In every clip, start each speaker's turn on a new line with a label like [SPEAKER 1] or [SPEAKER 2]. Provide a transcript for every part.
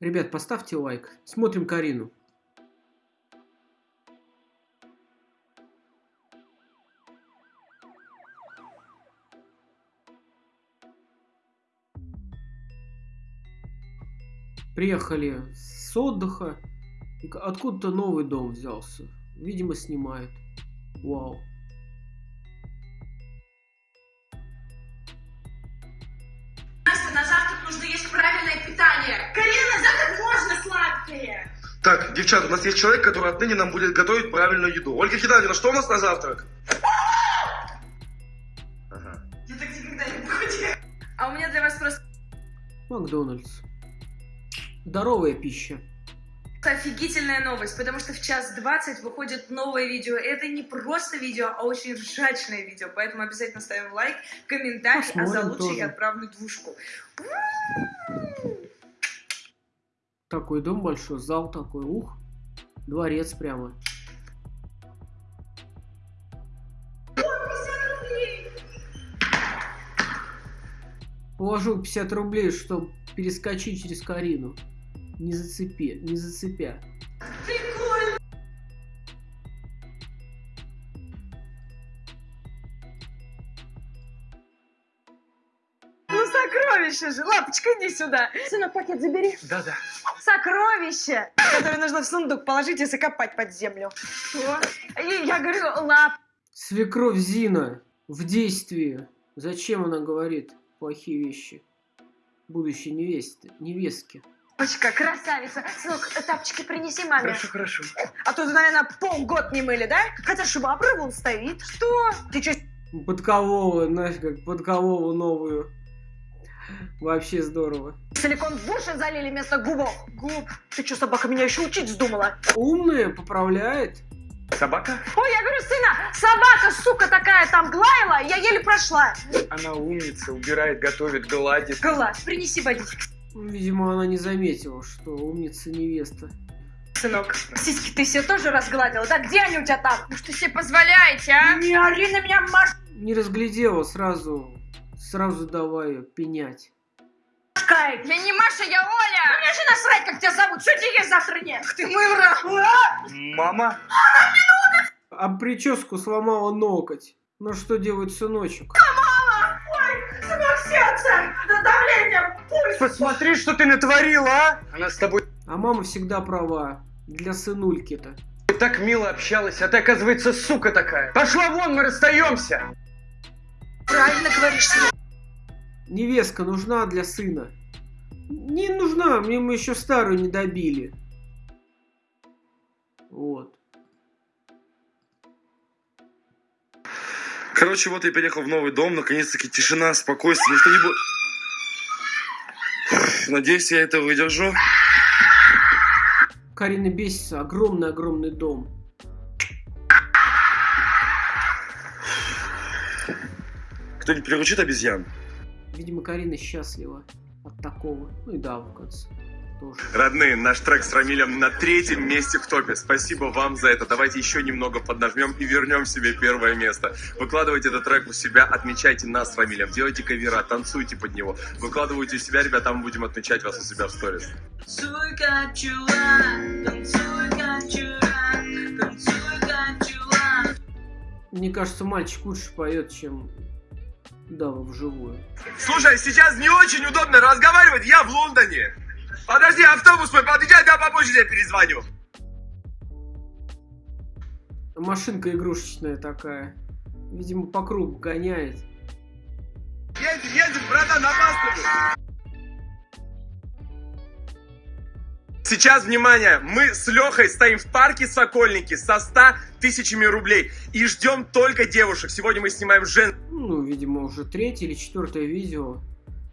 [SPEAKER 1] Ребят, поставьте лайк. Смотрим Карину. Приехали с отдыха. Откуда-то новый дом взялся. Видимо, снимают. Вау.
[SPEAKER 2] Питание. Карина, на завтрак можно сладкое.
[SPEAKER 3] Так, девчата, у нас есть человек, который отныне нам будет готовить правильную еду. Ольга Геннадьевна, что у нас на завтрак? Ага.
[SPEAKER 2] Я так никогда не похудею.
[SPEAKER 4] А у меня для вас просто
[SPEAKER 1] Макдональдс. Здоровая пища.
[SPEAKER 4] офигительная новость, потому что в час 20 выходит новое видео. Это не просто видео, а очень ржачное видео, поэтому обязательно ставим лайк, комментарий, а за
[SPEAKER 1] Посмотрим
[SPEAKER 4] лучший
[SPEAKER 1] тоже.
[SPEAKER 4] я отправлю двушку.
[SPEAKER 1] Такой дом большой, зал такой, ух. Дворец прямо. Положил 50 рублей, чтобы перескочить через Карину. Не зацепи, не зацепя.
[SPEAKER 4] Сокровище же! Лапочка, иди сюда! Сынок, пакет забери.
[SPEAKER 3] Да-да.
[SPEAKER 4] Сокровище, которое нужно в сундук положить и закопать под землю. Что? И я говорю, лап.
[SPEAKER 1] Свекровь Зина в действии. Зачем она говорит плохие вещи? Будущей невесте, невестке.
[SPEAKER 4] Лапочка, красавица. Сынок, тапочки принеси маме.
[SPEAKER 3] Хорошо, хорошо.
[SPEAKER 4] А то, наверное, полгода не мыли, да? Хотя швабра вон стоит. Что? Ты что,
[SPEAKER 1] Подкового, знаешь, как подкового новую. Вообще здорово.
[SPEAKER 4] силикон в уши залили вместо губов? Губ. Ты что, собака, меня еще учить вздумала?
[SPEAKER 1] Умная, поправляет.
[SPEAKER 3] Собака?
[SPEAKER 4] Ой, я говорю, сына, собака, сука такая там глаяла, я еле прошла.
[SPEAKER 5] Она умница, убирает, готовит, гладит.
[SPEAKER 4] Класс, принеси водички.
[SPEAKER 1] Видимо, она не заметила, что умница невеста.
[SPEAKER 4] Сынок, сиськи ты все тоже разгладила, да? Где они у тебя там? Ну что себе позволяете, а? Не ори на меня, Машка!
[SPEAKER 1] Не разглядела, сразу, сразу давай пенять.
[SPEAKER 4] Я не Маша, я Оля! Мне же насрать, как тебя зовут, что тебе есть завтра нет? Ты мой враг!
[SPEAKER 5] Мама?
[SPEAKER 1] А прическу сломала ноготь. Ну что делает сыночек?
[SPEAKER 4] Сынок, сердце! Давление, пульс!
[SPEAKER 5] Посмотри, что ты натворила, а? Она с тобой
[SPEAKER 1] А мама всегда права. Для сынульки-то.
[SPEAKER 5] так мило общалась, а ты, оказывается, сука такая. Пошла вон, мы расстаемся.
[SPEAKER 4] Правильно говоришь, сынок.
[SPEAKER 1] Невестка нужна для сына. Не нужна, мне мы еще старую не добили. Вот.
[SPEAKER 3] Короче, вот я переехал в новый дом, наконец-таки тишина, спокойствие, никто не будет... Надеюсь, я это выдержу.
[SPEAKER 1] Карина бесится. Огромный-огромный дом.
[SPEAKER 3] Кто-нибудь приручит обезьян?
[SPEAKER 1] Видимо, Карина счастлива от такого. Ну и да, в конце. Тоже.
[SPEAKER 6] Родные, наш трек с Рамилем на третьем месте в топе. Спасибо вам за это. Давайте еще немного поднажмем и вернем себе первое место. Выкладывайте этот трек у себя, отмечайте нас с Рамилем, делайте кавера, танцуйте под него. Выкладывайте у себя, ребята, мы будем отмечать вас у себя в сторис.
[SPEAKER 1] Мне кажется, мальчик лучше поет, чем Дава вживую.
[SPEAKER 6] Слушай, сейчас не очень удобно разговаривать, я в Лондоне. Подожди, автобус мой подъезжает, я попозже тебе перезвоню.
[SPEAKER 1] Машинка игрушечная такая. Видимо, по кругу гоняет.
[SPEAKER 6] Едем, едем, братан, опаздываю. Сейчас, внимание, мы с Лехой стоим в парке Сокольники со 100 тысячами рублей и ждем только девушек. Сегодня мы снимаем жен...
[SPEAKER 1] Ну, видимо, уже третье или четвертое видео.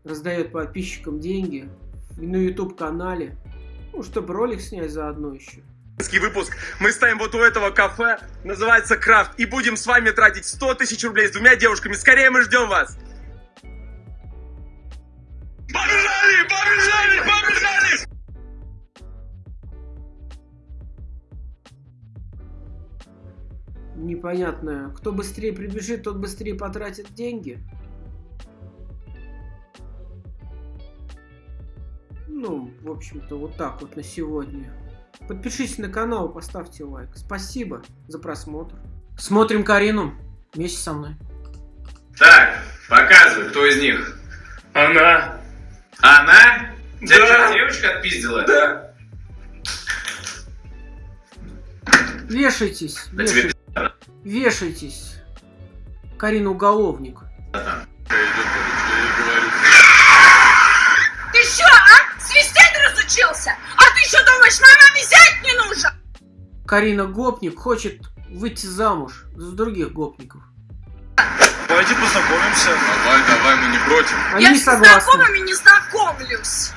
[SPEAKER 1] Раздает подписчикам деньги. На YouTube канале. Ну, чтобы ролик снять заодно еще.
[SPEAKER 6] выпуск. Мы стоим вот у этого кафе, называется Крафт, и будем с вами тратить 100 тысяч рублей с двумя девушками. Скорее мы ждем вас. Побежали, побежали, побежали!
[SPEAKER 1] Непонятно. Кто быстрее прибежит, тот быстрее потратит деньги. Ну, в общем-то, вот так вот на сегодня. Подпишитесь на канал, поставьте лайк. Спасибо за просмотр. Смотрим Карину вместе со мной.
[SPEAKER 7] Так, показывай, кто из них.
[SPEAKER 6] Она.
[SPEAKER 7] Она? Тебя
[SPEAKER 6] Да.
[SPEAKER 7] что, девочка отпиздила?
[SPEAKER 6] Да.
[SPEAKER 1] Вешайтесь,
[SPEAKER 7] Да тебе
[SPEAKER 1] вешайтесь, вешайтесь. Карина уголовник.
[SPEAKER 2] Ты что, а? Свистеть разучился? А ты что думаешь, мама взять не нужно?
[SPEAKER 1] Карина гопник хочет выйти замуж за других гопников.
[SPEAKER 3] Давайте познакомимся.
[SPEAKER 6] Давай, давай, мы не против.
[SPEAKER 1] Они
[SPEAKER 2] Я
[SPEAKER 1] не
[SPEAKER 2] с знакомыми не знакомлюсь.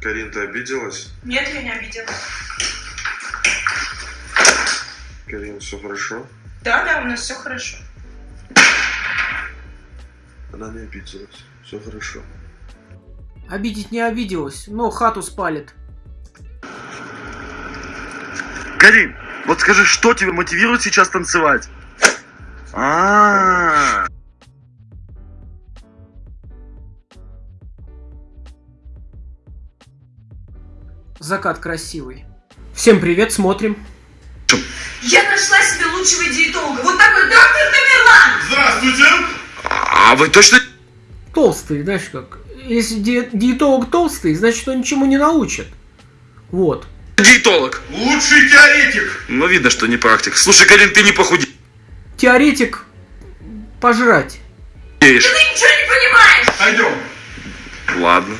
[SPEAKER 3] Карин, ты обиделась?
[SPEAKER 4] Нет, я не обидела.
[SPEAKER 3] Карин, все хорошо?
[SPEAKER 4] Да, да, у нас все хорошо.
[SPEAKER 3] Она не обиделась. Все хорошо.
[SPEAKER 1] Обидеть не обиделась, но хату спалит.
[SPEAKER 3] Карин, вот скажи, что тебя мотивирует сейчас танцевать? А.
[SPEAKER 1] Закат красивый. Всем привет, смотрим.
[SPEAKER 4] Я нашла себе лучшего диетолога. Вот такой доктор Тамерлан.
[SPEAKER 3] Здравствуйте! А вы точно
[SPEAKER 1] Толстый, знаешь как. Если ди- диетолог толстый, значит он ничему не научит. Вот.
[SPEAKER 3] диетолог?
[SPEAKER 7] Лучший теоретик.
[SPEAKER 3] Ну, видно, что не практик. Слушай, Карин, ты не похудеешь.
[SPEAKER 1] Теоретик пожрать.
[SPEAKER 2] Ты ничего не понимаешь.
[SPEAKER 7] Пойдем.
[SPEAKER 3] Ладно.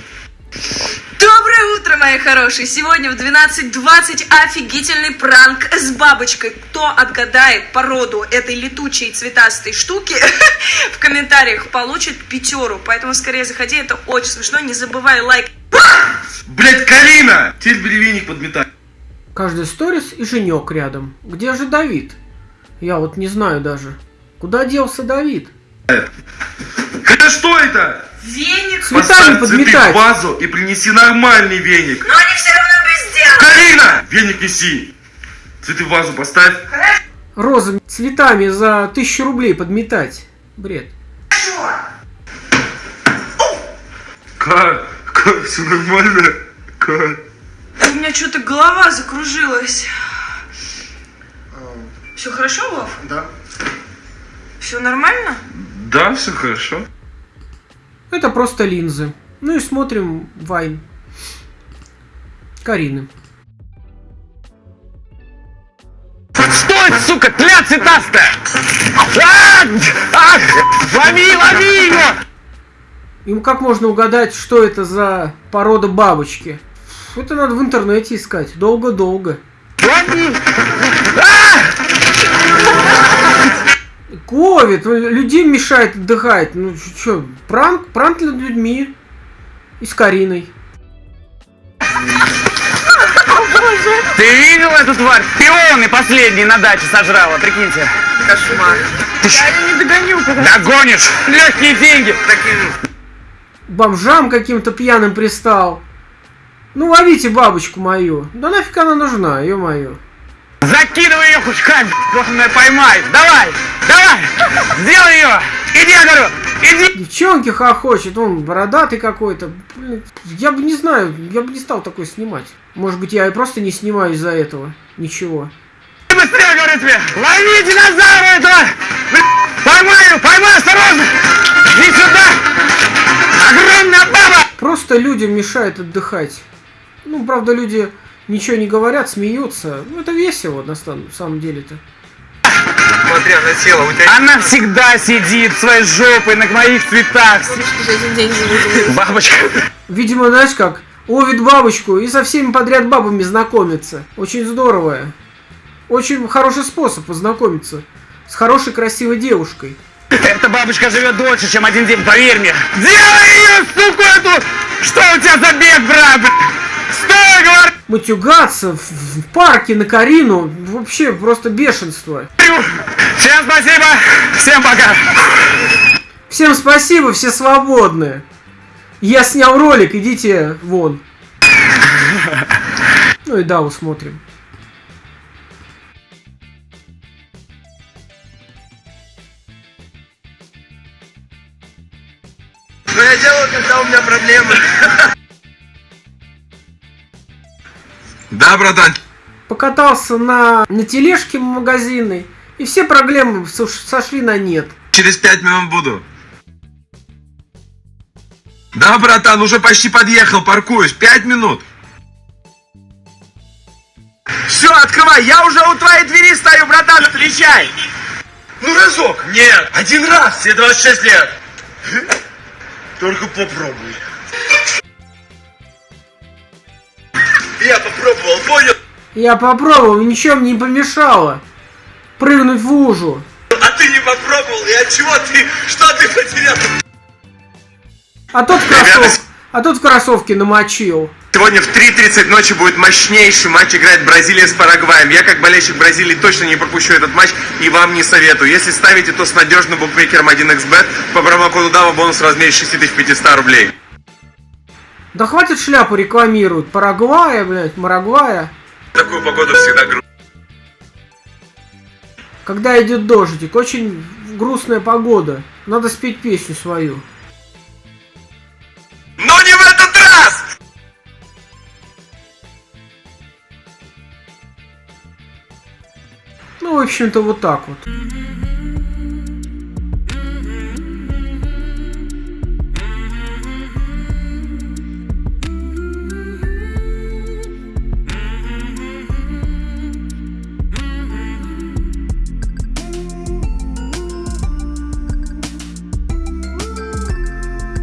[SPEAKER 4] Доброе утро, мои хорошие! Сегодня в 12.20 офигительный пранк с бабочкой. Кто отгадает породу этой летучей цветастой штуки, в комментариях получит пятеру. Поэтому скорее заходи, это очень смешно. Не забывай лайк.
[SPEAKER 3] Блять, Карина! Теперь беревенник подметай.
[SPEAKER 1] Каждый сторис и женек рядом. Где же Давид? Я вот не знаю даже. Куда делся Давид?
[SPEAKER 3] Это что это?
[SPEAKER 4] Веник.
[SPEAKER 1] Цветами
[SPEAKER 3] Поставь цветы
[SPEAKER 1] подметать.
[SPEAKER 3] в вазу и принеси нормальный веник.
[SPEAKER 4] Но они все равно без дела.
[SPEAKER 3] Карина! Веник неси. Цветы в вазу поставь.
[SPEAKER 1] Розы цветами за тысячу рублей подметать. Бред.
[SPEAKER 3] Как? Как? Все нормально? Как?
[SPEAKER 4] У меня что-то голова закружилась. Все хорошо, Вов?
[SPEAKER 7] Да.
[SPEAKER 4] Все нормально?
[SPEAKER 3] Да, все хорошо.
[SPEAKER 1] Это просто линзы. Ну и смотрим Вайн. Карины.
[SPEAKER 5] Стой, сука, тля цветастая! А! А! Лови, лови его!
[SPEAKER 1] Им как можно угадать, что это за порода бабочки? Это надо в интернете искать. Долго-долго.
[SPEAKER 5] Лови!
[SPEAKER 1] Ковид, людям мешает отдыхать. Ну что, пранк, пранк над людьми. И с Кариной.
[SPEAKER 5] Ты видел эту тварь? Пионы последний на даче сожрала, прикиньте. Кошмар. Ты я не догоню. Догонишь. Легкие деньги.
[SPEAKER 1] Бомжам каким-то пьяным пристал. Ну ловите бабочку мою. Да нафиг она нужна, ё-моё.
[SPEAKER 5] Закидывай ее хоть как, ее поймать. Давай, давай, сделай ее. Иди, я говорю, иди.
[SPEAKER 1] Девчонки хохочет, он бородатый какой-то. Я бы не знаю, я бы не стал такой снимать. Может быть, я и просто не снимаю из-за этого. Ничего.
[SPEAKER 5] Быстрее, говорю тебе. Лови динозавра этого. Ее, поймай, осторожно. Иди сюда. Огромная баба.
[SPEAKER 1] Просто людям мешает отдыхать. Ну, правда, люди ничего не говорят, смеются. Ну, это весело, на сам- самом деле-то.
[SPEAKER 7] Смотри, она села, у тебя...
[SPEAKER 5] Она всегда сидит своей жопой на моих цветах. Бабочка.
[SPEAKER 1] Видимо, знаешь как, ловит бабочку и со всеми подряд бабами знакомится. Очень здорово. Очень хороший способ познакомиться с хорошей красивой девушкой.
[SPEAKER 5] Эта бабочка живет дольше, чем один день, поверь мне. Делай ее, суку эту! Что у тебя за бег, брат?
[SPEAKER 1] Матюгаться в, в парке на Карину вообще просто бешенство.
[SPEAKER 5] Всем спасибо, всем пока.
[SPEAKER 1] Всем спасибо, все свободны. Я снял ролик, идите вон. Ну и да, усмотрим.
[SPEAKER 3] Ну, я делаю когда у меня проблемы. Да, братан.
[SPEAKER 1] Покатался на, на тележке магазинной, и все проблемы сош- сошли на нет.
[SPEAKER 3] Через пять минут буду. Да, братан, уже почти подъехал, паркуюсь. Пять минут. Все, открывай, я уже у твоей двери стою, братан, встречай. Ну, разок. Нет, один раз, все 26 лет. Только попробуй. Я попробовал, понял?
[SPEAKER 1] Я попробовал, ничем не помешало. Прыгнуть в лужу.
[SPEAKER 3] А ты не попробовал, и от чего ты, что ты потерял?
[SPEAKER 1] А тот в
[SPEAKER 3] Ребята,
[SPEAKER 1] кроссов... А тот в кроссовке намочил.
[SPEAKER 6] Сегодня в 3.30 ночи будет мощнейший матч, играет Бразилия с Парагваем. Я, как болельщик Бразилии, точно не пропущу этот матч и вам не советую. Если ставите, то с надежным букмекером 1xbet по промокоду DAVA бонус в размере 6500 рублей.
[SPEAKER 1] Да хватит шляпу рекламируют. Парагвая, блядь, Марагвая.
[SPEAKER 6] Такую погоду всегда грустно.
[SPEAKER 1] Когда идет дождик, очень грустная погода. Надо спеть песню свою.
[SPEAKER 6] Но не в этот раз!
[SPEAKER 1] Ну, в общем-то, вот так вот.